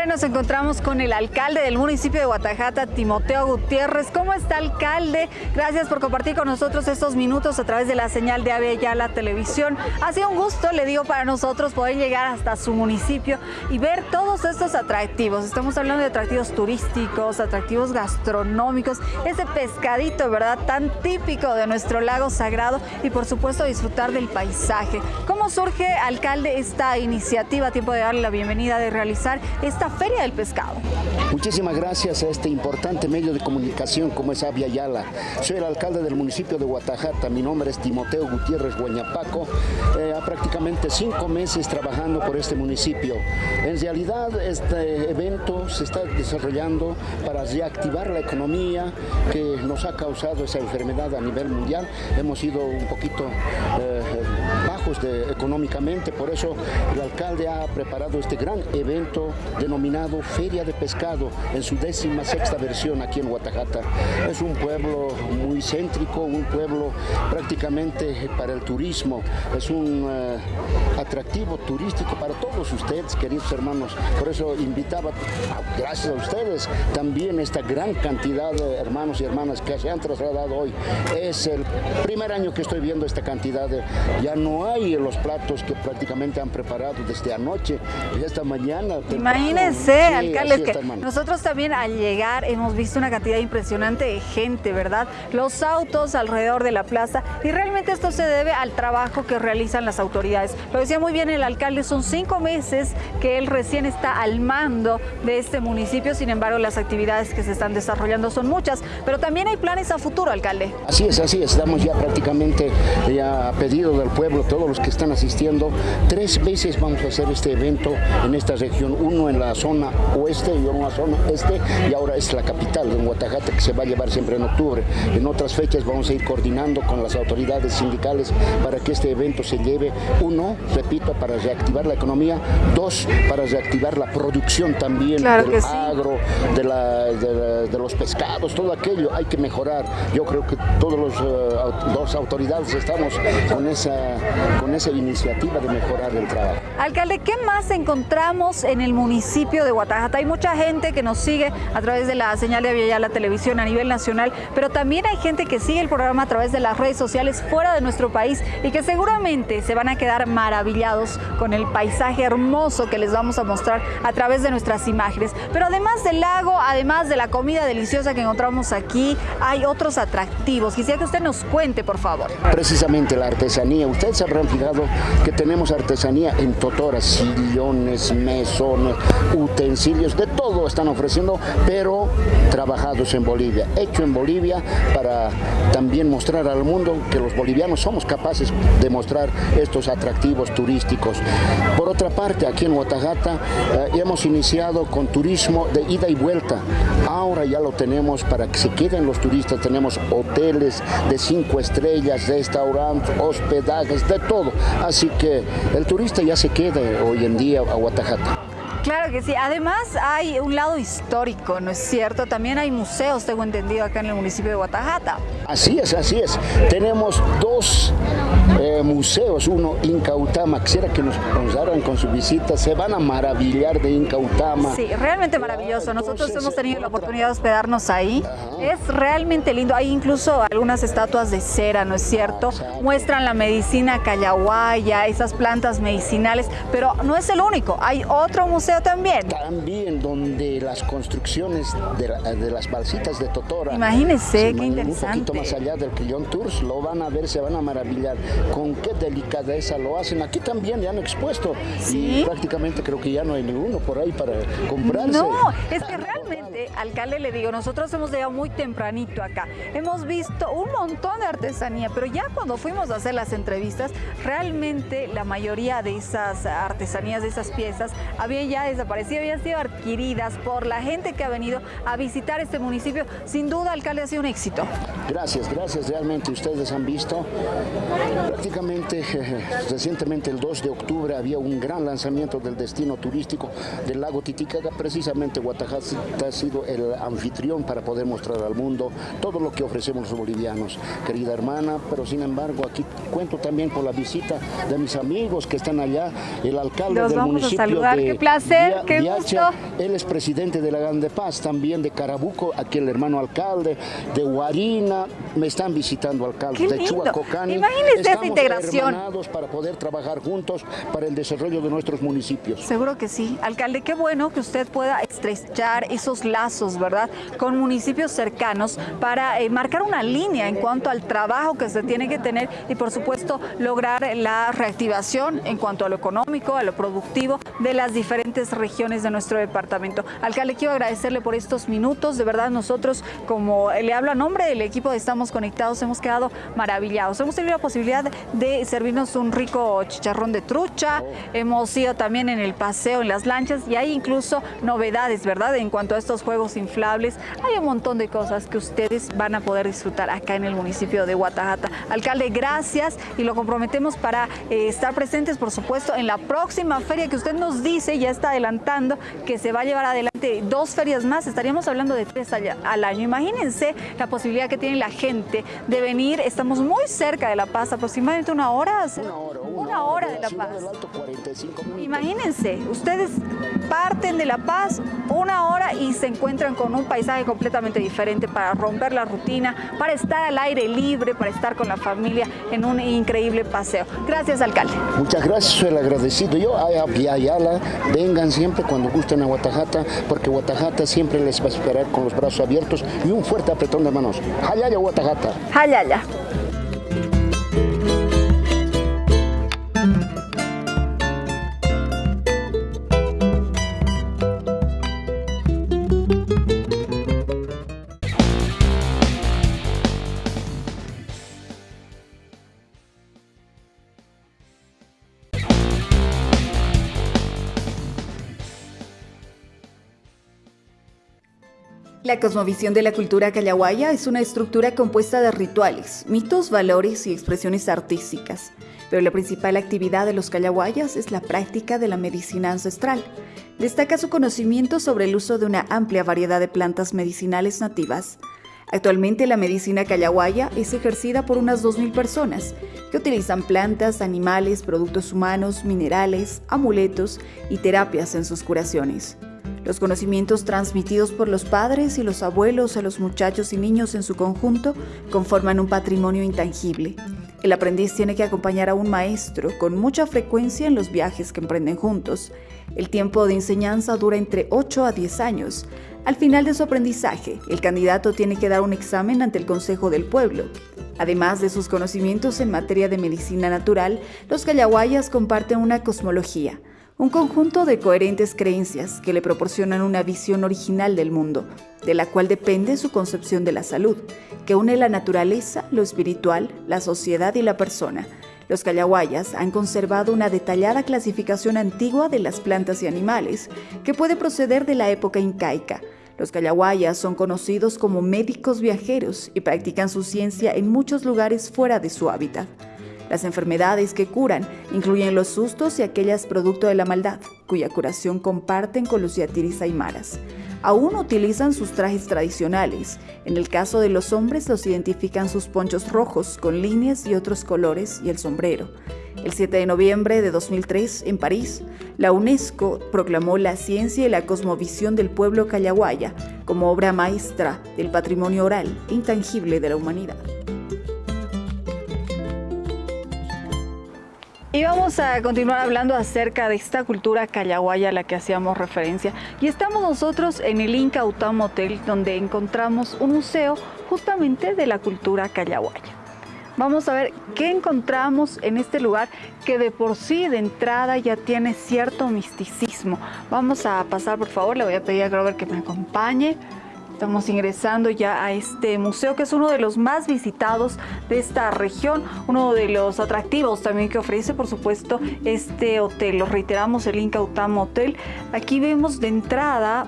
ahora nos encontramos con el alcalde del municipio de Guatajata, Timoteo Gutiérrez. ¿Cómo está, alcalde? Gracias por compartir con nosotros estos minutos a través de la señal de Ya la televisión. Ha sido un gusto, le digo, para nosotros poder llegar hasta su municipio y ver todos estos atractivos. Estamos hablando de atractivos turísticos, atractivos gastronómicos, ese pescadito, ¿verdad? Tan típico de nuestro lago sagrado y por supuesto disfrutar del paisaje. ¿Cómo surge, alcalde, esta iniciativa? Tiempo de darle la bienvenida, de realizar esta Feria del Pescado. Muchísimas gracias a este importante medio de comunicación como es Avia Yala. Soy el alcalde del municipio de Guatajata, mi nombre es Timoteo Gutiérrez Guañapaco, eh, prácticamente cinco meses trabajando por este municipio. En realidad este evento se está desarrollando para reactivar la economía que nos ha causado esa enfermedad a nivel mundial. Hemos ido un poquito eh, bajos económicamente, por eso el alcalde ha preparado este gran evento denominado Feria de Pescado en su décima sexta versión aquí en Guatajata. Es un pueblo muy céntrico, un pueblo prácticamente para el turismo, es un uh, atractivo turístico para todos ustedes, queridos hermanos. Por eso invitaba, gracias a ustedes, también esta gran cantidad de hermanos y hermanas que se han trasladado hoy. Es el primer año que estoy viendo esta cantidad, de, ya no hay los platos que prácticamente han preparado desde anoche y esta mañana. Imagínense, sí, alcalde, que nosotros también al llegar hemos visto una cantidad impresionante de gente, ¿verdad? Los autos alrededor de la plaza y realmente esto se debe al trabajo que realizan las autoridades. Lo decía muy bien el alcalde, son cinco meses que él recién está al mando de este municipio, sin embargo las actividades que se están desarrollando son muchas, pero también hay planes a futuro, alcalde. Así es, así es, estamos ya prácticamente ya a pedido del pueblo, todos los que están asistiendo, tres veces vamos a hacer este evento en esta región, uno en la zona oeste y una zona este y ahora es la capital, en Guatajata, que se va a llevar siempre en octubre. En otras fechas vamos a ir coordinando con las autoridades sindicales para que este evento se lleve, uno, repito, para reactivar la economía, dos, para reactivar la producción también claro del sí. agro, de, la, de, la, de, los pescados, todo aquello hay que mejorar. Yo creo que todos los uh, dos autoridades estamos con esa, con esa iniciativa de mejorar el trabajo. Alcalde, ¿qué más encontramos en el municipio de Guatajata? Hay mucha gente que nos sigue a través de la señal de Avia la televisión a nivel nacional, pero también hay gente que sigue el programa a través de las redes sociales fuera de nuestro país y que seguramente se van a quedar maravillados con el paisaje hermoso que les vamos a mostrar a través de nuestras imágenes. Pero además del lago, además de la comida deliciosa que encontramos aquí, hay otros atractivos. Quisiera que usted nos cuente, por favor. Precisamente la artesanía. Ustedes fijado que tenemos artesanía en totoras, sillones, mesones, utensilios, de todo están ofreciendo, pero trabajados en Bolivia, hecho en Bolivia para también mostrar al mundo que los bolivianos somos capaces de mostrar estos atractivos turísticos. Por otra parte, aquí en Guatajata eh, hemos iniciado con turismo de ida y vuelta. Ahora ya lo tenemos para que se queden los turistas. Tenemos hoteles de cinco estrellas, restaurantes, hospedajes, de todo. Así que el turista ya se queda hoy en día a Guatajata. Claro que sí. Además hay un lado histórico, ¿no es cierto? También hay museos, tengo entendido, acá en el municipio de Guatajata. Así es, así es. Tenemos dos eh, museos, uno Incautama, quisiera que nos, hagan con su visita, se van a maravillar de Incautama. Sí, realmente maravilloso. Nosotros Entonces, hemos tenido la oportunidad de hospedarnos ahí. Ajá. Es realmente lindo. Hay incluso algunas estatuas de cera, ¿no es cierto? Exacto. Muestran la medicina callahuaya, esas plantas medicinales, pero no es el único. Hay otro museo también. También donde las construcciones de, la, de las balsitas de Totora. Imagínense, qué interesante. Un poquito más allá del Quillón Tours, lo van a ver, se van a maravillar. Con qué delicadeza lo hacen. Aquí también ya han expuesto. ¿Sí? Y prácticamente creo que ya no hay ninguno por ahí para comprarse. No, es que realmente, alcalde, le digo, nosotros hemos llegado muy tempranito acá. Hemos visto un montón de artesanía, pero ya cuando fuimos a hacer las entrevistas, realmente la mayoría de esas artesanías, de esas piezas, había ya desaparecido, habían sido adquiridas por la gente que ha venido a visitar este municipio. Sin duda, alcalde, ha sido un éxito. Gracias, gracias. Realmente ustedes han visto prácticamente Recientemente, recientemente el 2 de octubre había un gran lanzamiento del destino turístico del lago Titicaca. Precisamente Guatajata ha sido el anfitrión para poder mostrar al mundo todo lo que ofrecemos los bolivianos. Querida hermana, pero sin embargo aquí cuento también con la visita de mis amigos que están allá, el alcalde del municipio de qué placer, qué gusto. él es presidente de la Grande Paz, también de Carabuco, aquí el hermano alcalde, de Huarina, me están visitando alcaldes de Chuacocani. Imagínese esa integración. para poder trabajar juntos para el desarrollo de nuestros municipios. Seguro que sí. Alcalde, qué bueno que usted pueda estrechar esos lazos, ¿verdad?, con municipios cercanos para eh, marcar una línea en cuanto al trabajo que se tiene que tener y, por supuesto, lograr la reactivación en cuanto a lo económico, a lo productivo de las diferentes regiones de nuestro departamento. Alcalde, quiero agradecerle por estos minutos. De verdad, nosotros, como le hablo a nombre del equipo de Estamos Conectados, hemos quedado maravillados. Hemos tenido la posibilidad de servirnos un rico chicharrón de trucha. Hemos ido también en el paseo, en las lanchas y hay incluso novedades, ¿verdad? En cuanto a estos juegos inflables, hay un montón de cosas que ustedes van a poder disfrutar acá en el municipio de Guatajata. Alcalde, gracias y lo comprometemos para eh, estar presentes, por supuesto, en la próxima feria que usted nos dice, ya está adelantando, que se va a llevar adelante dos ferias más, estaríamos hablando de tres al año. Imagínense la posibilidad que tiene la gente de venir, estamos muy cerca de La Paz, aproximadamente una hora. Una hora, una, hora, de La Paz. Imagínense, ustedes parten de La Paz una hora y se encuentran con un paisaje completamente diferente para romper la rutina, para estar al aire libre, para estar con la familia en un increíble paseo. Gracias, alcalde. Muchas gracias, soy el agradecido. Yo, a Ayala, vengan siempre cuando gusten a Guatajata, porque Guatajata siempre les va a esperar con los brazos abiertos y un fuerte apretón de manos. Hayaya, Guatajata. Hayaya. La cosmovisión de la cultura callahuaya es una estructura compuesta de rituales, mitos, valores y expresiones artísticas, pero la principal actividad de los callahuayas es la práctica de la medicina ancestral. Destaca su conocimiento sobre el uso de una amplia variedad de plantas medicinales nativas. Actualmente la medicina callahuaya es ejercida por unas 2.000 personas que utilizan plantas, animales, productos humanos, minerales, amuletos y terapias en sus curaciones. Los conocimientos transmitidos por los padres y los abuelos a los muchachos y niños en su conjunto conforman un patrimonio intangible. El aprendiz tiene que acompañar a un maestro con mucha frecuencia en los viajes que emprenden juntos. El tiempo de enseñanza dura entre 8 a 10 años. Al final de su aprendizaje, el candidato tiene que dar un examen ante el Consejo del Pueblo. Además de sus conocimientos en materia de medicina natural, los callahuayas comparten una cosmología, un conjunto de coherentes creencias que le proporcionan una visión original del mundo, de la cual depende su concepción de la salud, que une la naturaleza, lo espiritual, la sociedad y la persona. Los callahuayas han conservado una detallada clasificación antigua de las plantas y animales, que puede proceder de la época incaica. Los callahuayas son conocidos como médicos viajeros y practican su ciencia en muchos lugares fuera de su hábitat. Las enfermedades que curan incluyen los sustos y aquellas producto de la maldad, cuya curación comparten con los yatiris aymaras. Aún utilizan sus trajes tradicionales. En el caso de los hombres los identifican sus ponchos rojos con líneas y otros colores y el sombrero. El 7 de noviembre de 2003, en París, la UNESCO proclamó la ciencia y la cosmovisión del pueblo callahuaya como obra maestra del patrimonio oral intangible de la humanidad. Y vamos a continuar hablando acerca de esta cultura callahuaya a la que hacíamos referencia. Y estamos nosotros en el Inca Utam Hotel, donde encontramos un museo justamente de la cultura callahuaya. Vamos a ver qué encontramos en este lugar que de por sí de entrada ya tiene cierto misticismo. Vamos a pasar, por favor, le voy a pedir a Grover que me acompañe. Estamos ingresando ya a este museo que es uno de los más visitados de esta región, uno de los atractivos también que ofrece por supuesto este hotel. Lo reiteramos, el Inca Utam Hotel. Aquí vemos de entrada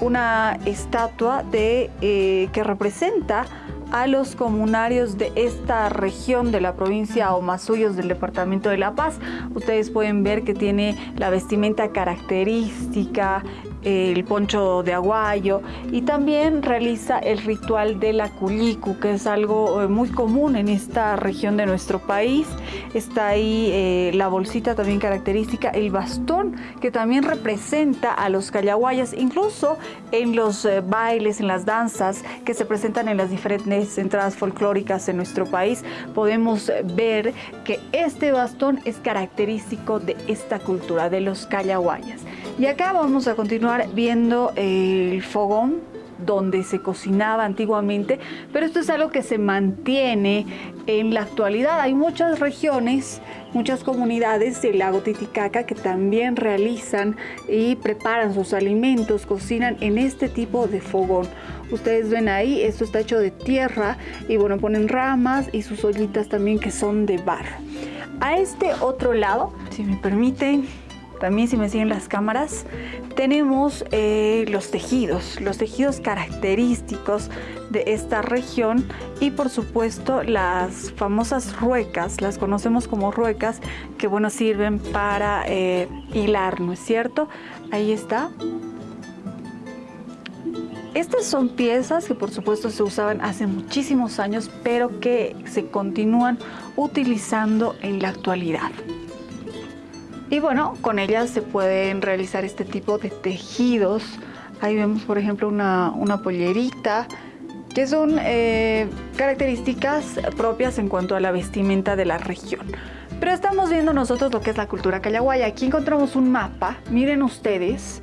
una estatua de, eh, que representa a los comunarios de esta región de la provincia Omasuyos del departamento de La Paz. Ustedes pueden ver que tiene la vestimenta característica, el poncho de aguayo y también realiza el ritual de la culicu, que es algo eh, muy común en esta región de nuestro país. Está ahí eh, la bolsita también característica, el bastón que también representa a los callahuayas, incluso en los eh, bailes, en las danzas que se presentan en las diferentes entradas folclóricas en nuestro país, podemos ver que este bastón es característico de esta cultura, de los callahuayas. Y acá vamos a continuar viendo el fogón donde se cocinaba antiguamente, pero esto es algo que se mantiene en la actualidad. Hay muchas regiones, muchas comunidades del lago Titicaca que también realizan y preparan sus alimentos, cocinan en este tipo de fogón. Ustedes ven ahí, esto está hecho de tierra y bueno, ponen ramas y sus ollitas también que son de barro. A este otro lado, si me permiten, también si me siguen las cámaras, tenemos eh, los tejidos, los tejidos característicos de esta región y por supuesto las famosas ruecas, las conocemos como ruecas, que bueno, sirven para eh, hilar, ¿no es cierto? Ahí está. Estas son piezas que por supuesto se usaban hace muchísimos años, pero que se continúan utilizando en la actualidad. Y bueno, con ellas se pueden realizar este tipo de tejidos. Ahí vemos, por ejemplo, una, pollerita, que son eh, características propias en cuanto a la vestimenta de la región. Pero estamos viendo nosotros lo que es la cultura callahuaya. Aquí encontramos un mapa, miren ustedes,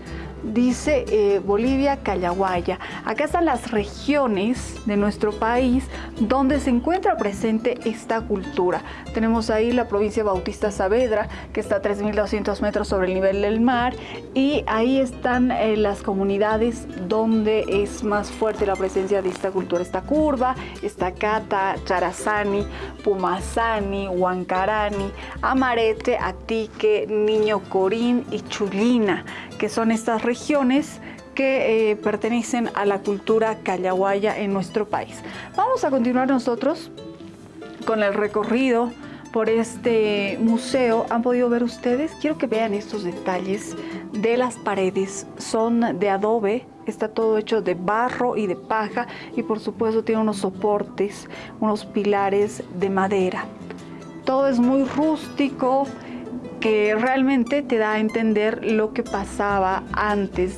dice eh, Bolivia, Callahuaya. Acá están las regiones de nuestro país donde se encuentra presente esta cultura. Tenemos ahí la provincia Bautista Saavedra, que está a 3.200 metros sobre el nivel del mar, y ahí están eh, las comunidades donde es más fuerte la presencia de esta cultura. Esta curva, esta Cata, Charazani, Pumasani, Huancarani, Amarete, Atique, Niño Corín y Chulina que son estas regiones que eh, pertenecen a la cultura callahuaya en nuestro país. Vamos a continuar nosotros con el recorrido por este museo. ¿Han podido ver ustedes? Quiero que vean estos detalles de las paredes. Son de adobe, está todo hecho de barro y de paja y por supuesto tiene unos soportes, unos pilares de madera. Todo es muy rústico, realmente te da a entender lo que pasaba antes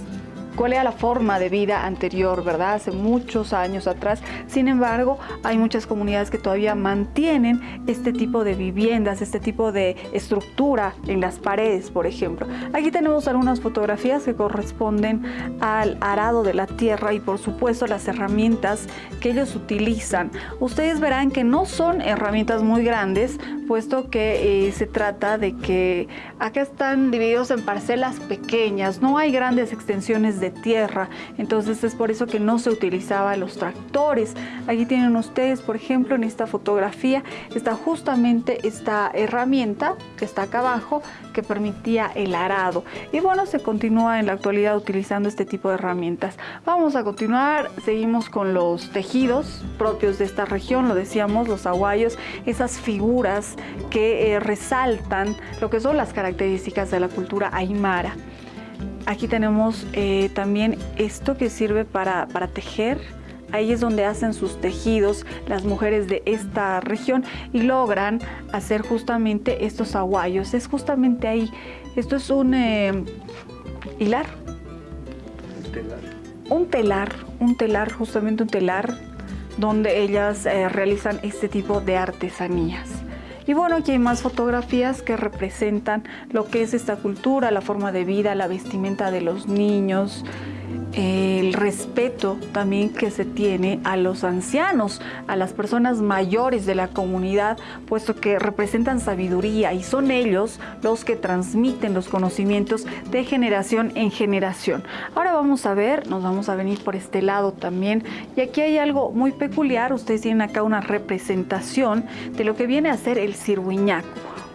cuál era la forma de vida anterior, ¿verdad? Hace muchos años atrás. Sin embargo, hay muchas comunidades que todavía mantienen este tipo de viviendas, este tipo de estructura en las paredes, por ejemplo. Aquí tenemos algunas fotografías que corresponden al arado de la tierra y por supuesto las herramientas que ellos utilizan. Ustedes verán que no son herramientas muy grandes, puesto que eh, se trata de que acá están divididos en parcelas pequeñas, no hay grandes extensiones de tierra, entonces es por eso que no se utilizaba los tractores. Aquí tienen ustedes, por ejemplo, en esta fotografía está justamente esta herramienta que está acá abajo que permitía el arado. Y bueno, se continúa en la actualidad utilizando este tipo de herramientas. Vamos a continuar, seguimos con los tejidos propios de esta región, lo decíamos, los aguayos, esas figuras que eh, resaltan lo que son las características de la cultura aymara. Aquí tenemos eh, también esto que sirve para, tejer. Ahí es donde hacen sus tejidos las mujeres de esta región y logran hacer justamente estos aguayos. Es justamente ahí. Esto es un eh, hilar. Un telar. Un telar, un telar, justamente un telar donde ellas eh, realizan este tipo de artesanías. Y bueno, aquí hay más fotografías que representan lo que es esta cultura, la forma de vida, la vestimenta de los niños, el respeto también que se tiene a los ancianos, a las personas mayores de la comunidad, puesto que representan sabiduría y son ellos los que transmiten los conocimientos de generación en generación. Ahora vamos a ver, nos vamos a venir por este lado también, y aquí hay algo muy peculiar, ustedes tienen acá una representación de lo que viene a ser el cirhuiñaco.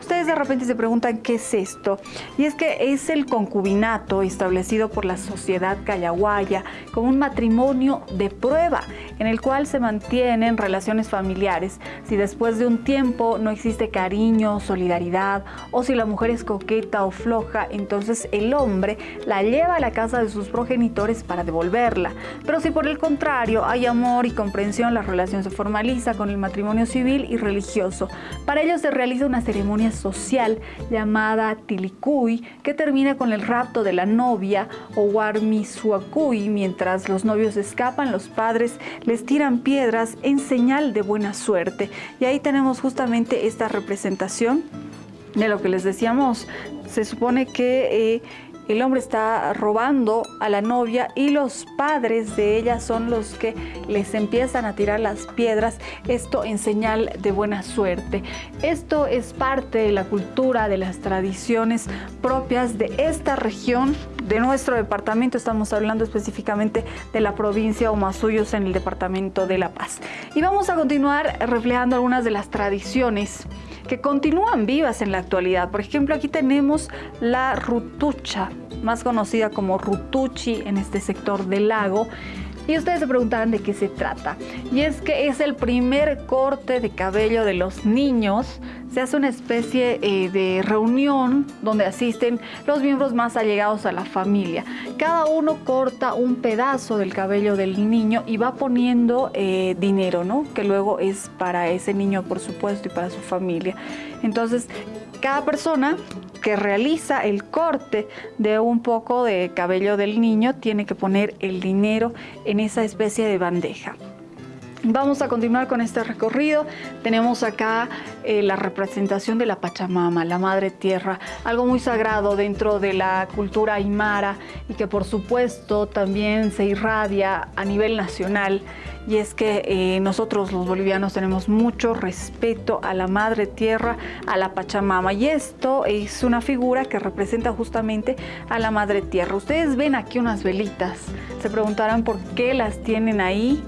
Ustedes de repente se preguntan qué es esto. Y es que es el concubinato establecido por la sociedad callahuaya como un matrimonio de prueba en el cual se mantienen relaciones familiares. Si después de un tiempo no existe cariño, solidaridad o si la mujer es coqueta o floja, entonces el hombre la lleva a la casa de sus progenitores para devolverla. Pero si por el contrario hay amor y comprensión, la relación se formaliza con el matrimonio civil y religioso. Para ello se realiza una ceremonia social llamada Tilicuy, que termina con el rapto de la novia o Warmisuacuy. Mientras los novios escapan, los padres les tiran piedras en señal de buena suerte. Y ahí tenemos justamente esta representación de lo que les decíamos. Se supone que... Eh, el hombre está robando a la novia y los padres de ella son los que les empiezan a tirar las piedras, esto en señal de buena suerte. Esto es parte de la cultura, de las tradiciones propias de esta región, de nuestro departamento, estamos hablando específicamente de la provincia Omasuyos en el departamento de La Paz. Y vamos a continuar reflejando algunas de las tradiciones que continúan vivas en la actualidad. Por ejemplo, aquí tenemos la rutucha, más conocida como rutuchi en este sector del lago. Y ustedes se preguntarán de qué se trata. Y es que es el primer corte de cabello de los niños. Se hace una especie eh, de reunión donde asisten los miembros más allegados a la familia. Cada uno corta un pedazo del cabello del niño y va poniendo eh, dinero, ¿no? Que luego es para ese niño, por supuesto, y para su familia. Entonces, cada persona que realiza el corte de un poco de cabello del niño tiene que poner el dinero en esa especie de bandeja. Vamos a continuar con este recorrido. Tenemos acá eh, la representación de la Pachamama, la Madre Tierra, algo muy sagrado dentro de la cultura aymara y que por supuesto también se irradia a nivel nacional. Y es que eh, nosotros los bolivianos tenemos mucho respeto a la Madre Tierra, a la Pachamama. Y esto es una figura que representa justamente a la Madre Tierra. Ustedes ven aquí unas velitas. Se preguntarán por qué las tienen ahí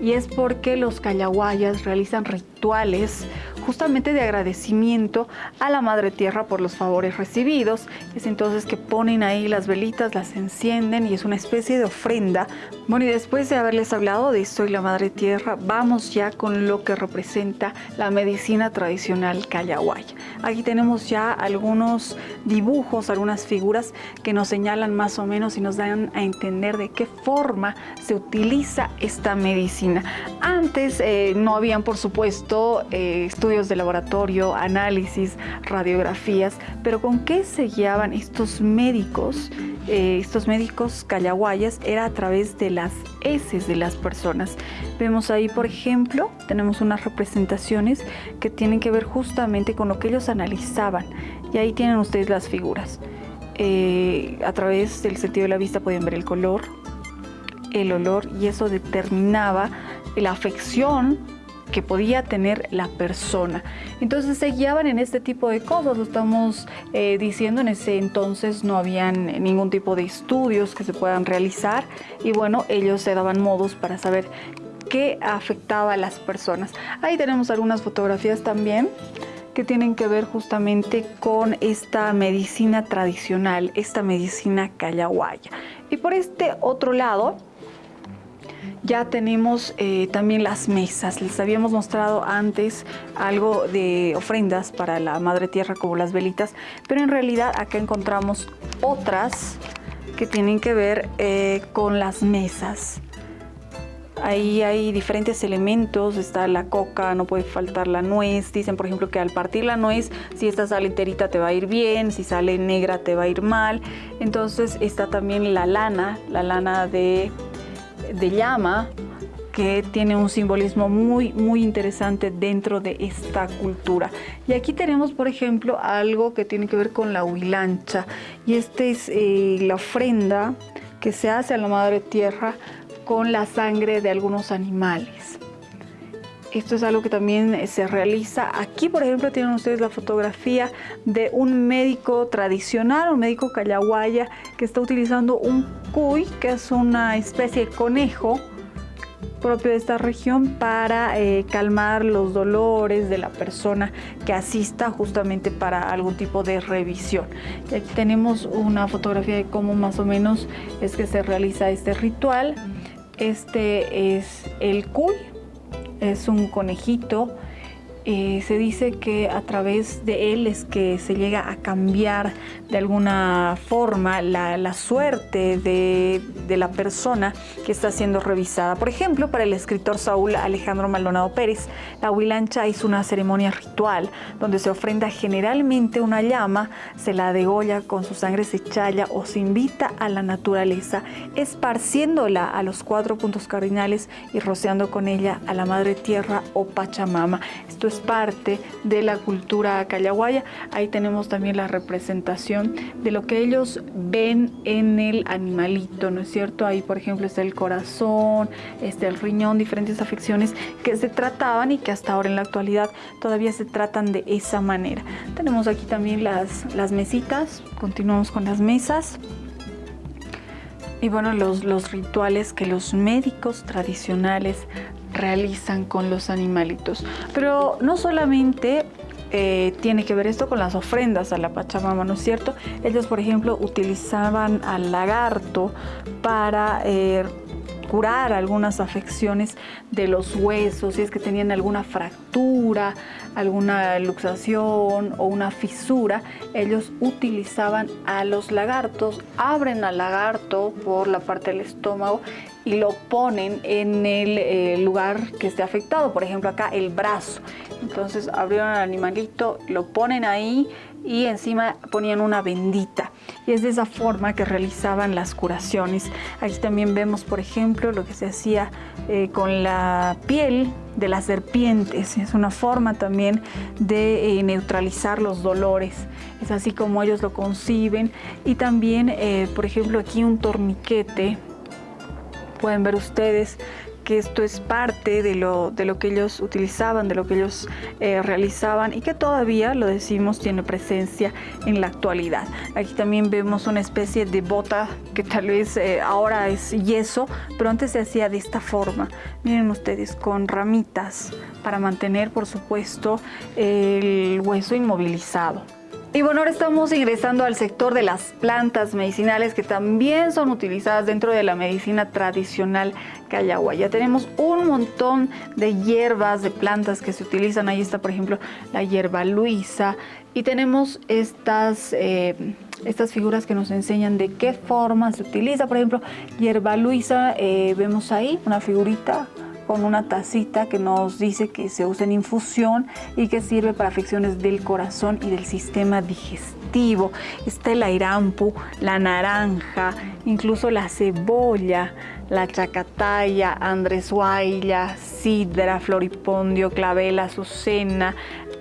y es porque los callahuayas realizan rituales justamente de agradecimiento a la Madre Tierra por los favores recibidos. Es entonces que ponen ahí las velitas, las encienden y es una especie de ofrenda. Bueno, y después de haberles hablado de esto y la Madre Tierra, vamos ya con lo que representa la medicina tradicional callahuaya. Aquí tenemos ya algunos dibujos, algunas figuras que nos señalan más o menos y nos dan a entender de qué forma se utiliza esta medicina. Antes eh, no habían, por supuesto, eh, de laboratorio, análisis, radiografías, pero ¿con qué se guiaban estos médicos? Eh, estos médicos callahuayas era a través de las heces de las personas. Vemos ahí, por ejemplo, tenemos unas representaciones que tienen que ver justamente con lo que ellos analizaban. Y ahí tienen ustedes las figuras. Eh, a través del sentido de la vista pueden ver el color, el olor y eso determinaba la afección que podía tener la persona. Entonces se guiaban en este tipo de cosas, lo estamos eh, diciendo, en ese entonces no habían ningún tipo de estudios que se puedan realizar y bueno, ellos se daban modos para saber qué afectaba a las personas. Ahí tenemos algunas fotografías también que tienen que ver justamente con esta medicina tradicional, esta medicina callahuaya. Y por este otro lado, ya tenemos eh, también las mesas. Les habíamos mostrado antes algo de ofrendas para la Madre Tierra como las velitas, pero en realidad acá encontramos otras que tienen que ver eh, con las mesas. Ahí hay diferentes elementos, está la coca, no puede faltar la nuez. Dicen, por ejemplo, que al partir la nuez, si esta sale enterita te va a ir bien, si sale negra te va a ir mal. Entonces está también la lana, la lana de de llama que tiene un simbolismo muy, muy interesante dentro de esta cultura. Y aquí tenemos, por ejemplo, algo que tiene que ver con la huilancha. Y esta es eh, la ofrenda que se hace a la Madre Tierra con la sangre de algunos animales. Esto es algo que también se realiza. Aquí, por ejemplo, tienen ustedes la fotografía de un médico tradicional, un médico callahuaya, que está utilizando un cuy, que es una especie de conejo, propio de esta región para eh, calmar los dolores de la persona que asista justamente para algún tipo de revisión. Y aquí tenemos una fotografía de cómo más o menos es que se realiza este ritual. Este es el cuy, es un conejito eh, se dice que a través de él es que se llega a cambiar de alguna forma la, suerte de, la persona que está siendo revisada. Por ejemplo, para el escritor Saúl Alejandro Maldonado Pérez, la huilancha es una ceremonia ritual donde se ofrenda generalmente una llama, se la degolla con su sangre se challa o se invita a la naturaleza, esparciéndola a los cuatro puntos cardinales y rociando con ella a la madre tierra o Pachamama. Esto parte de la cultura callahuaya. Ahí tenemos también la representación de lo que ellos ven en el animalito, ¿no es cierto? Ahí, por ejemplo, está el corazón, está el riñón, diferentes afecciones que se trataban y que hasta ahora en la actualidad todavía se tratan de esa manera. Tenemos aquí también las, mesitas, continuamos con las mesas. Y bueno, los rituales que los médicos tradicionales realizan con los animalitos. Pero no solamente eh, tiene que ver esto con las ofrendas a la Pachamama, ¿no es cierto? Ellos, por ejemplo, utilizaban al lagarto para eh, curar algunas afecciones de los huesos, si es que tenían alguna fractura, alguna luxación o una fisura, ellos utilizaban a los lagartos, abren al lagarto por la parte del estómago y lo ponen en el eh, lugar que esté afectado, por ejemplo acá el brazo. Entonces abrieron al animalito, lo ponen ahí y encima ponían una bendita. Y es de esa forma que realizaban las curaciones. Aquí también vemos, por ejemplo, lo que se hacía eh, con la piel de las serpientes. Es una forma también de eh, neutralizar los dolores. Es así como ellos lo conciben. Y también, por ejemplo, aquí un torniquete pueden ver ustedes que esto es parte de lo, de lo que ellos utilizaban, de lo que ellos eh, realizaban y que todavía, lo decimos, tiene presencia en la actualidad. Aquí también vemos una especie de bota que tal vez eh, ahora es yeso, pero antes se hacía de esta forma. Miren ustedes, con ramitas para mantener, por supuesto, el hueso inmovilizado. Y bueno, ahora estamos ingresando al sector de las plantas medicinales que también son utilizadas dentro de la medicina tradicional callagua. Ya tenemos un montón de hierbas, de plantas que se utilizan. Ahí está, por ejemplo, la hierba luisa. Y tenemos estas, eh, estas figuras que nos enseñan de qué forma se utiliza. Por ejemplo, hierba luisa, eh, vemos ahí una figurita con una tacita que nos dice que se usa en infusión y que sirve para afecciones del corazón y del sistema digestivo. Está el airampu, la naranja, incluso la cebolla, la chacataya, andresuailla, sidra, floripondio, clavel, azucena,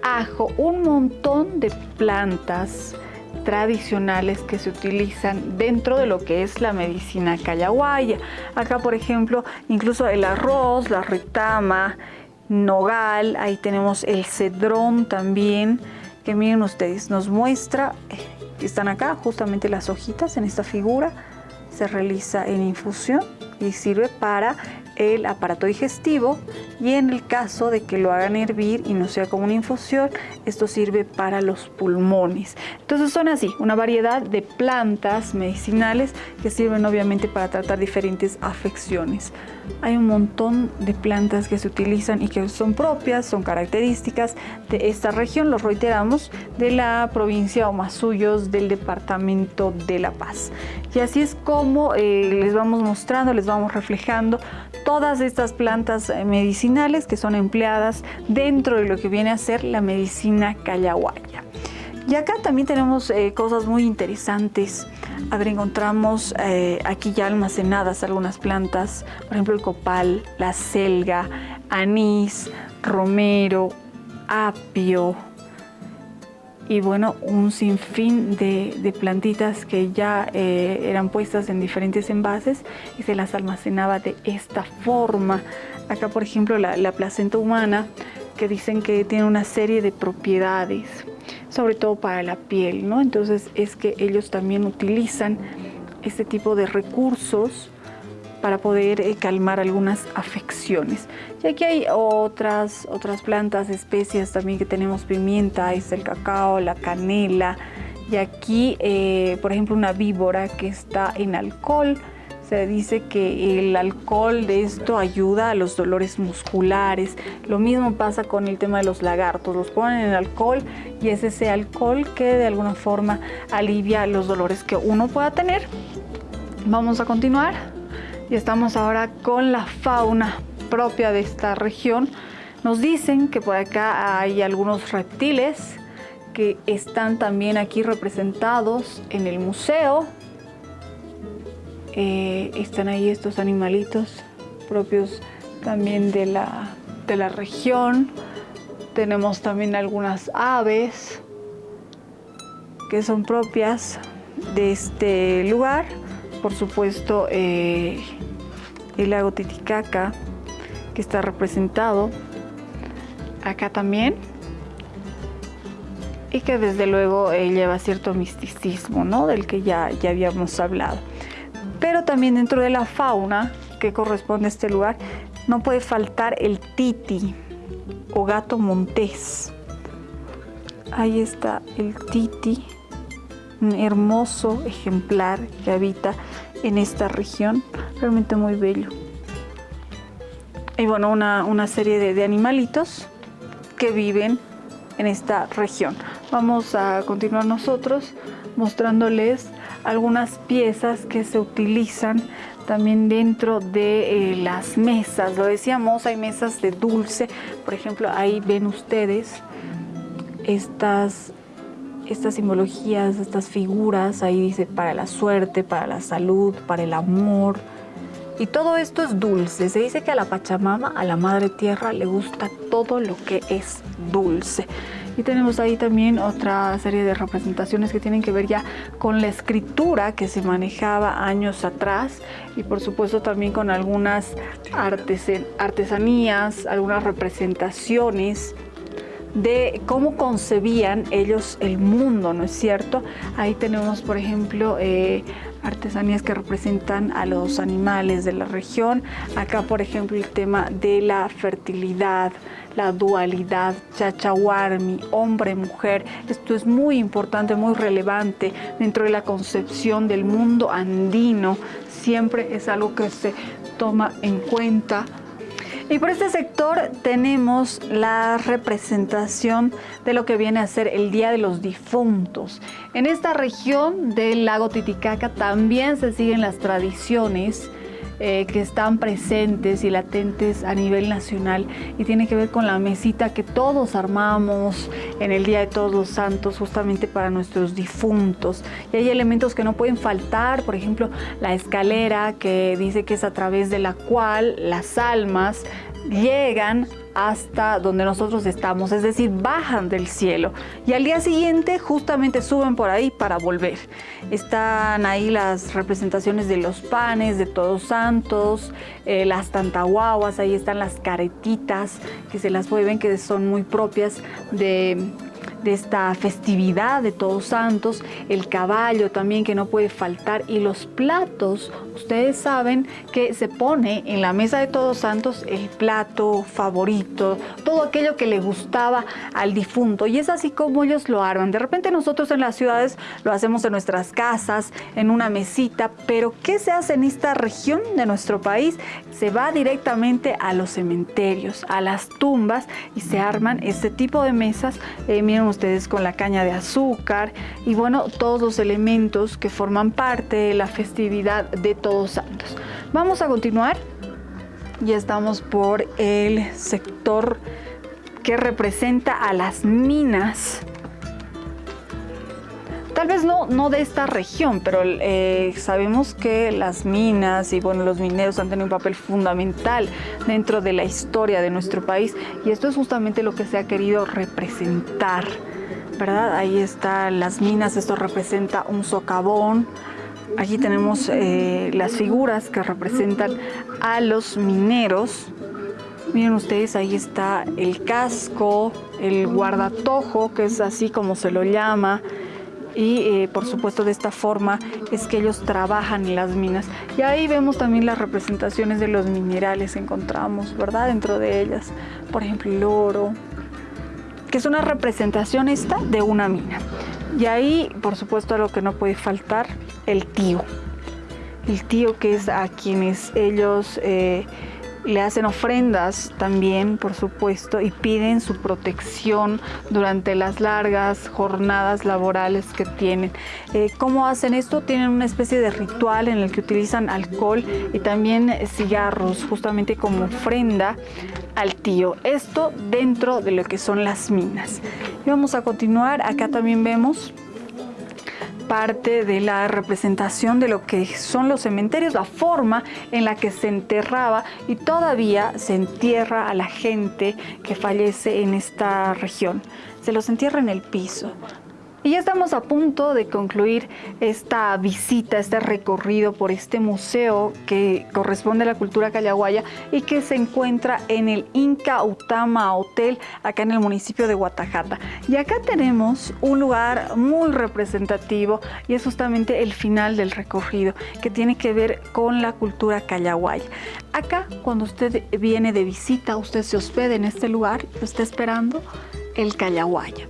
ajo, un montón de plantas tradicionales que se utilizan dentro de lo que es la medicina callahuaya. Acá, por ejemplo, incluso el arroz, la retama, nogal, ahí tenemos el cedrón también, que miren ustedes, nos muestra, eh, están acá justamente las hojitas en esta figura, se realiza en infusión y sirve para el aparato digestivo y en el caso de que lo hagan hervir y no sea como una infusión, esto sirve para los pulmones. Entonces son así, una variedad de plantas medicinales que sirven obviamente para tratar diferentes afecciones. Hay un montón de plantas que se utilizan y que son propias, son características de esta región, los reiteramos, de la provincia Omasuyos del departamento de La Paz. Y así es como eh, les vamos mostrando, les vamos reflejando todas estas plantas eh, medicinales que son empleadas dentro de lo que viene a ser la medicina callahuaya. Y acá también tenemos eh, cosas muy interesantes. A ver, encontramos eh, aquí ya almacenadas algunas plantas, por ejemplo el copal, la selga, anís, romero, apio, y bueno, un sinfín de, plantitas que ya eh, eran puestas en diferentes envases y se las almacenaba de esta forma. Acá, por ejemplo, la placenta humana, que dicen que tiene una serie de propiedades, sobre todo para la piel, ¿no? Entonces es que ellos también utilizan este tipo de recursos para poder eh, calmar algunas afecciones. Y aquí hay otras, otras plantas, especias también que tenemos pimienta, es el cacao, la canela. Y aquí, eh, por ejemplo, una víbora que está en alcohol. Se dice que el alcohol de esto ayuda a los dolores musculares. Lo mismo pasa con el tema de los lagartos. Los ponen en alcohol y es ese alcohol que de alguna forma alivia los dolores que uno pueda tener. Vamos a continuar y estamos ahora con la fauna propia de esta región. Nos dicen que por acá hay algunos reptiles que están también aquí representados en el museo. Eh, están ahí estos animalitos propios también de la, de la región. Tenemos también algunas aves que son propias de este lugar por supuesto eh, el lago Titicaca que está representado acá también y que desde luego eh, lleva cierto misticismo, ¿no? Del que ya, ya habíamos hablado. Pero también dentro de la fauna que corresponde a este lugar no puede faltar el titi o gato montés. Ahí está el titi un hermoso ejemplar que habita en esta región, realmente muy bello. Y bueno, una, serie de, de animalitos que viven en esta región. Vamos a continuar nosotros mostrándoles algunas piezas que se utilizan también dentro de eh, las mesas. Lo decíamos, hay mesas de dulce. Por ejemplo, ahí ven ustedes estas estas simbologías, estas figuras, ahí dice para la suerte, para la salud, para el amor. Y todo esto es dulce. Se dice que a la Pachamama, a la Madre Tierra, le gusta todo lo que es dulce. Y tenemos ahí también otra serie de representaciones que tienen que ver ya con la escritura que se manejaba años atrás y por supuesto también con algunas artesanías, algunas representaciones de cómo concebían ellos el mundo, ¿no es cierto? Ahí tenemos, por ejemplo, eh, artesanías que representan a los animales de la región. Acá, por ejemplo, el tema de la fertilidad, la dualidad, chachahuarmi, hombre-mujer. Esto es muy importante, muy relevante dentro de la concepción del mundo andino. Siempre es algo que se toma en cuenta y por este sector tenemos la representación de lo que viene a ser el Día de los Difuntos. En esta región del lago Titicaca también se siguen las tradiciones eh, que están presentes y latentes a nivel nacional y tiene que ver con la mesita que todos armamos en el Día de Todos los Santos justamente para nuestros difuntos. Y hay elementos que no pueden faltar, por ejemplo, la escalera que dice que es a través de la cual las almas llegan hasta donde nosotros estamos, es decir, bajan del cielo y al día siguiente justamente suben por ahí para volver. Están ahí las representaciones de los panes, de todos santos, eh, las tantahuahuas, ahí están las caretitas que se las puede ver que son muy propias de de esta festividad de Todos Santos, el caballo también que no puede faltar y los platos, ustedes saben que se pone en la mesa de Todos Santos el plato favorito, todo aquello que le gustaba al difunto y es así como ellos lo arman. De repente nosotros en las ciudades lo hacemos en nuestras casas, en una mesita, pero ¿qué se hace en esta región de nuestro país? Se va directamente a los cementerios, a las tumbas y se arman este tipo de mesas. Eh, miren ustedes con la caña de azúcar y bueno, todos los elementos que forman parte de la festividad de Todos Santos. Vamos a continuar. Ya estamos por el sector que representa a las minas tal vez no, no de esta región, pero eh, sabemos que las minas y bueno, los mineros han tenido un papel fundamental dentro de la historia de nuestro país y esto es justamente lo que se ha querido representar, ¿verdad? Ahí están las minas, esto representa un socavón, Aquí tenemos eh, las figuras que representan a los mineros. Miren ustedes, ahí está el casco, el guardatojo, que es así como se lo llama, y eh, por supuesto de esta forma es que ellos trabajan en las minas. Y ahí vemos también las representaciones de los minerales, encontramos, ¿verdad? Dentro de ellas, por ejemplo, el oro, que es una representación esta de una mina. Y ahí, por supuesto, lo que no puede faltar, el tío. El tío que es a quienes ellos... Eh, le hacen ofrendas también, por supuesto, y piden su protección durante las largas jornadas laborales que tienen. Eh, ¿Cómo hacen esto? Tienen una especie de ritual en el que utilizan alcohol y también cigarros, justamente como ofrenda al tío. Esto dentro de lo que son las minas. Y vamos a continuar. Acá también vemos parte de la representación de lo que son los cementerios, la forma en la que se enterraba y todavía se entierra a la gente que fallece en esta región. Se los entierra en el piso, y ya estamos a punto de concluir esta visita, este recorrido por este museo que corresponde a la cultura callahuaya y que se encuentra en el Inca Utama Hotel, acá en el municipio de Guatajata. Y acá tenemos un lugar muy representativo y es justamente el final del recorrido, que tiene que ver con la cultura callahuaya. Acá, cuando usted viene de visita, usted se hospeda en este lugar, está esperando el callahuaya.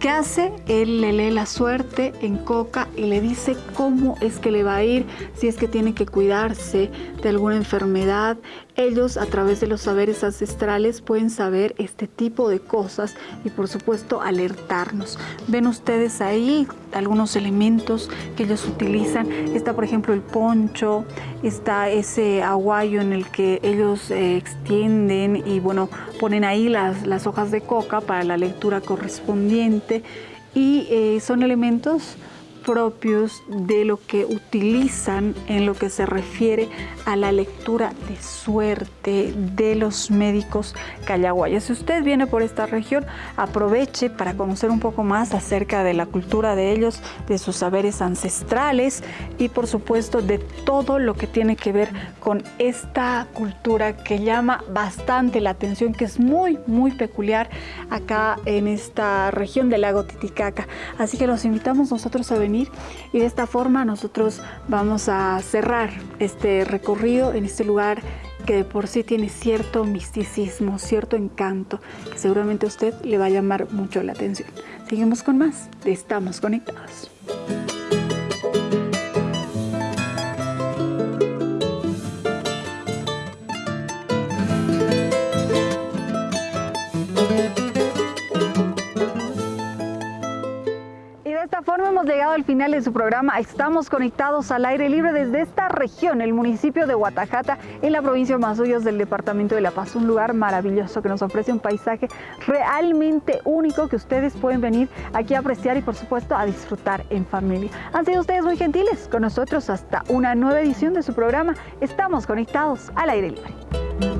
¿Qué hace? Él le lee la suerte en Coca y le dice cómo es que le va a ir, si es que tiene que cuidarse de alguna enfermedad. Ellos a través de los saberes ancestrales pueden saber este tipo de cosas y por supuesto alertarnos. Ven ustedes ahí algunos elementos que ellos utilizan. Está por ejemplo el poncho, está ese aguayo en el que ellos eh, extienden y bueno, ponen ahí las, las hojas de coca para la lectura correspondiente y eh, son elementos propios de lo que utilizan en lo que se refiere a la lectura de suerte de los médicos callaguayas. Si usted viene por esta región, aproveche para conocer un poco más acerca de la cultura de ellos, de sus saberes ancestrales y por supuesto de todo lo que tiene que ver con esta cultura que llama bastante la atención, que es muy, muy peculiar acá en esta región del lago Titicaca. Así que los invitamos nosotros a venir y de esta forma nosotros vamos a cerrar este recorrido en este lugar que de por sí tiene cierto misticismo, cierto encanto, que seguramente a usted le va a llamar mucho la atención. Seguimos con más Estamos Conectados. Final de su programa. Estamos conectados al aire libre desde esta región, el municipio de Guatajata, en la provincia de Mazuyos del departamento de La Paz. Un lugar maravilloso que nos ofrece un paisaje realmente único que ustedes pueden venir aquí a apreciar y por supuesto a disfrutar en familia. Han sido ustedes muy gentiles con nosotros hasta una nueva edición de su programa. Estamos conectados al aire libre.